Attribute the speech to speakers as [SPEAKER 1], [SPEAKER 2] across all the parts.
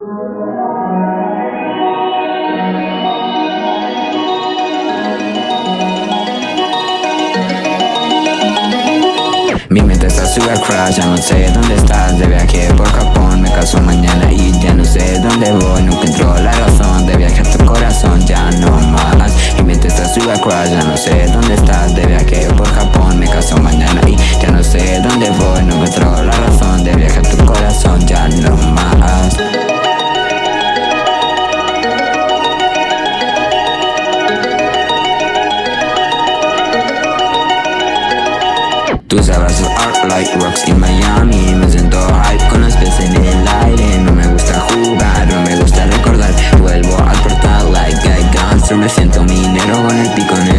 [SPEAKER 1] Mi mente está super crash, ya no sé dónde estás. De viaje por Japón, me caso mañana y ya no sé dónde voy. Nunca entró la razón de viaje a tu corazón, ya no más. Mi mente está super crash, ya no Tus abrazos are like rocks in Miami. Me siento hype con los pies en el aire. No me gusta jugar, no me gusta recordar. Vuelvo al portal like I gangster Me siento minero con el pico en el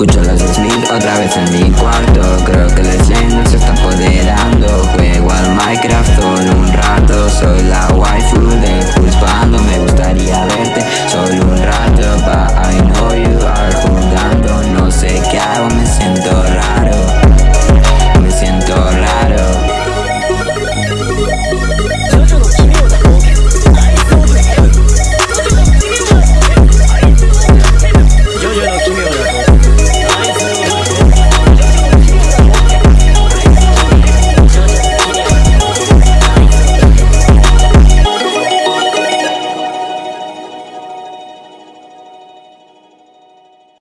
[SPEAKER 1] Escucho los Smith otra vez en mi cuarto. Creo que el slime nos está apoderando. Juego al Minecraft solo un rato. Soy la waifu de Pulspando Me gustaría verte solo un rato. But I know you are jugando. No sé qué hago, me siento raro. Me siento raro.
[SPEAKER 2] Yo, yo, no,